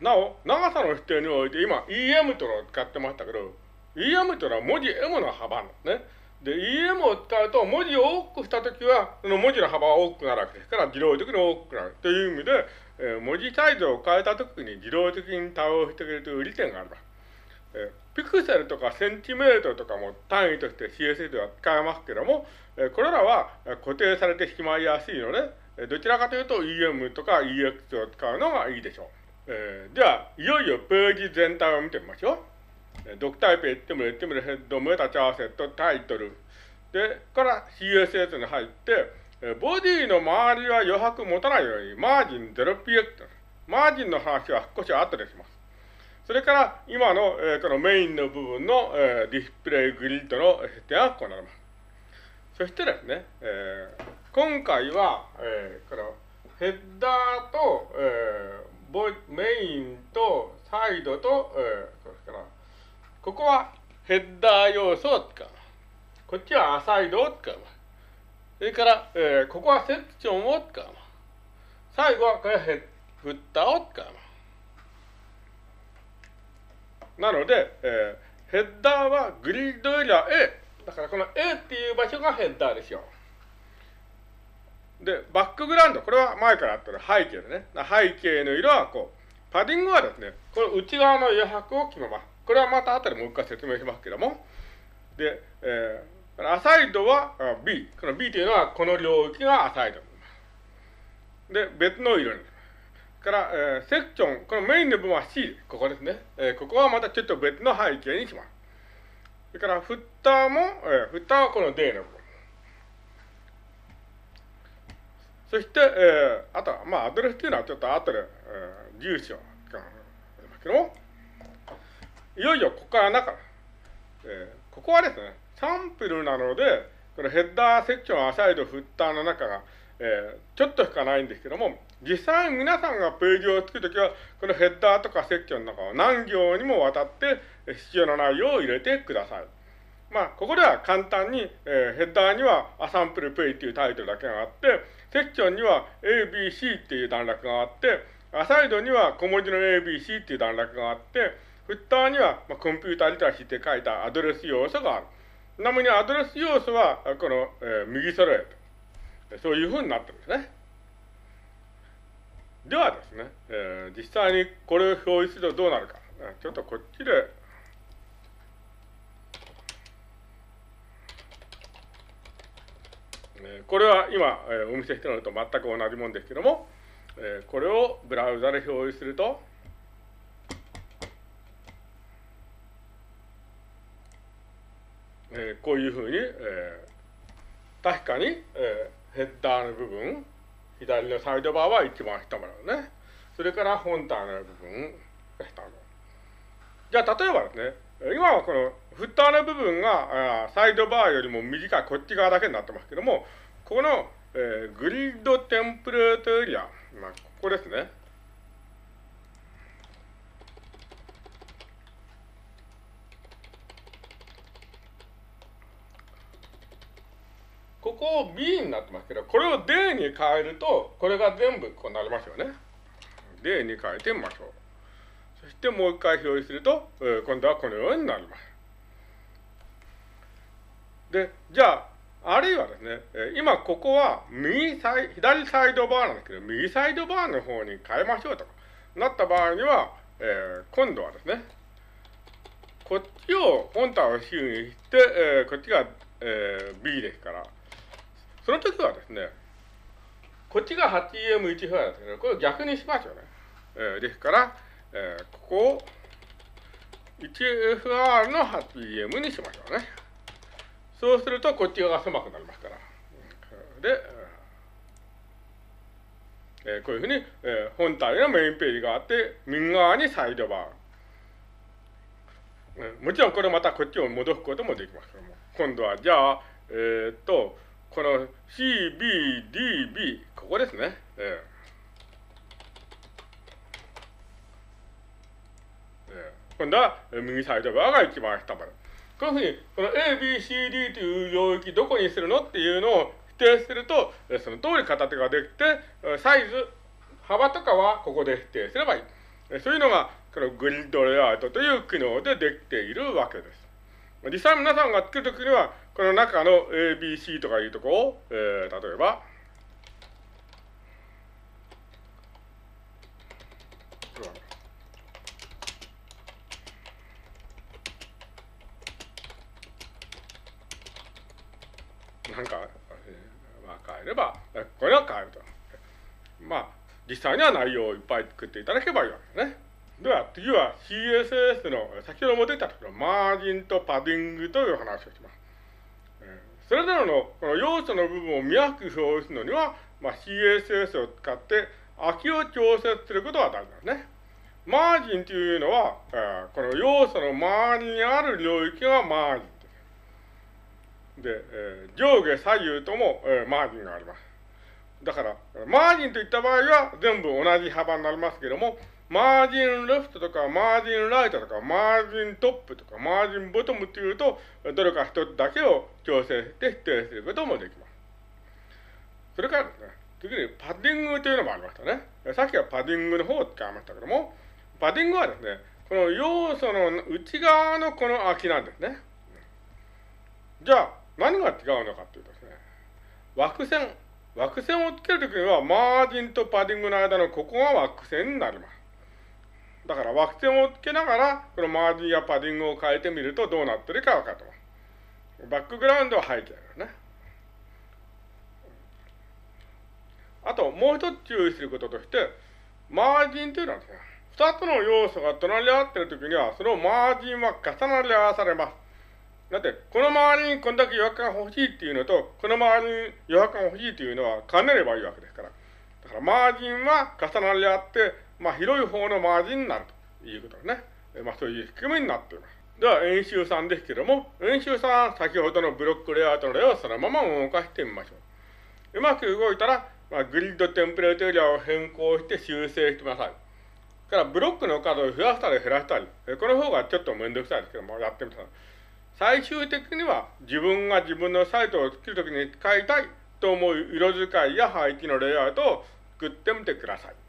なお、長さの否定において今 EM というのを使ってましたけど、EM というのは文字 M の幅なんですね。で、EM を使うと文字を多くしたときは、その文字の幅は大きくなるわけですから、自動的に大きくなるという意味で、えー、文字サイズを変えたときに自動的に対応してくれるという利点があります。えー、ピクセルとかセンチメートルとかも単位として CSS では使えますけども、えー、これらは固定されてしまいやすいので、どちらかというと EM とか EX を使うのがいいでしょう。えー、では、いよいよページ全体を見てみましょう。 DOCTYPE、HTML、HTML head、meta charset、title。で、から CSS に入って、 body の周りは余白持たないように、 margin 0px。マージンの話は少し後でします。それから、今の、えー、このメインの部分の、えー、 display grid の設定がこうなります。そしてですね、えー、今回は、えー、このヘッダーと、えーボメインとサイドと、えー、それからここはヘッダー要素を使う。こっちはアサイドを使う。それから、えー、ここはセクションを使う。最後はこれヘフッターを使う。なので、えー、ヘッダーはグリッドエリア A。だからこの A っていう場所がヘッダーですよ。で、バックグラウンド、これは前からあったの背景でね。背景の色はこう。パディングはですね、この内側の余白を決めます。これはまた後でもう一回説明しますけども。で、えー、アサイドは B。この B というのはこの領域がアサイド。で、別の色に。から、えー、セクション、このメインの部分は C、ここですね。えー、ここはまたちょっと別の背景にします。それから、フッターも、えー、フッターはこの D の部分。そして、えー、あとは、まあ、アドレスっていうのはちょっと後で、えー、住所がありますけども、いよいよここから中、えー、ここはですね、サンプルなので、このヘッダーセクション、アサイド、フッターの中が、えー、ちょっとしかないんですけども、実際皆さんがページを作るときは、このヘッダーとかセクションの中を何行にもわたって必要な内容を入れてください。まあ、ここでは簡単に、えー、ヘッダーにはアサンプルペイっていうタイトルだけがあって、セクションには ABC っていう段落があって、アサイドには小文字の ABC っていう段落があって、フッターには、まあ、コンピューターリテラシーって書いたアドレス要素がある。なみにアドレス要素は、この、えー、右揃えと。そういうふうになってるんですね。ではですね、えー、実際にこれを表示するとどうなるか。ちょっとこっちでこれは今、お見せしているのと全く同じものですけども、これをブラウザで表示すると、えこういうふうに、え確かに、えヘッダーの部分、左のサイドバーは一番下までね。それから本体の部分が下まで。じゃあ、例えばですね、今はこのフッターの部分がサイドバーよりも短いこっち側だけになってますけども、ここの、グリッドテンプレートエリア、まあ、ここですね。ここを B になってますけど、これを D に変えると、これが全部こうなりますよね。D に変えてみましょう。そしてもう一回表示すると、えー、今度はこのようになります。で、じゃあ、あるいはですね、今ここは右サイ、左サイドバーなんですけど、右サイドバーの方に変えましょうとなった場合には、えー、今度はですね、こっちを本体を C にして、えー、こっちが、えー、B ですから、その時はですね、こっちが 8EM1 ファイルですけど、これを逆にしますよね。えー、ですから、えー、ここを 1FR の 8EM にしましょうね。そうするとこっち側が狭くなりますから。で、えー、こういうふうに、えー、本体のメインページがあって、右側にサイドバー。もちろんこれまたこっちを戻すこともできますけども。今度はじゃあ、えー、っと、この CBDB、ここですね。えー今度は右サイド側が一番下まで。こういうふうに、この A, B, C, D という領域どこにするのっていうのを否定すると、その通り形ができて、サイズ、幅とかはここで否定すればいい。そういうのが、このグリッドレイアウトという機能でできているわけです。実際皆さんが作るときには、この中の ABC とかいうとこを、えー、例えば、なんか、まあ、変えれば、これは変えると。まあ、実際には内容をいっぱい作っていただけばいいわけですね。では、次は CSS の、先ほども出たところマージンとパディングという話をします。それぞれのこの要素の部分を見やすく表示するのには、まあ、CSS を使って空きを調節することが大事なんですね。マージンというのは、この要素の周りにある領域がマージンで、えー、上下左右とも、えー、マージンがあります。だから、マージンといった場合は全部同じ幅になりますけども、マージンレフトとか、マージンライトとか、マージントップとか、マージンボトムっていうと、どれか一つだけを調整して指定することもできます。それからですね、次にパッディングというのもありましたね。さっきはパッディングの方を使いましたけども、パッディングはですね、この要素の内側のこの空きなんですね。じゃあ、何が違うのかというとですね、枠線、枠線をつけるときには、マージンとパディングの間のここが枠線になります。だから枠線をつけながら、このマージンやパディングを変えてみるとどうなってるか分かってます。バックグラウンドは背景ですね。あと、もう一つ注意することとして、マージンというのはですね、二つの要素が隣り合っているときには、そのマージンは重なり合わされます。だって、この周りにこんだけ余白が欲しいっていうのと、この周りに余白が欲しいっていうのは兼ねればいいわけですから。だからマージンは重なり合って、まあ広い方のマージンになるということですね。まあそういう仕組みになっています。では、演習3ですけども、演習3は先ほどのブロックレイアウトの例をそのまま動かしてみましょう。うまく動いたら、まあ、グリッドテンプレートエリアを変更して修正してください。からブロックの数を増やしたり減らしたり、この方がちょっとめんどくさいですけども、やってみたら。最終的には自分が自分のサイトを作るときに使いたいと思う色使いや配置のレイアウトを作ってみてください。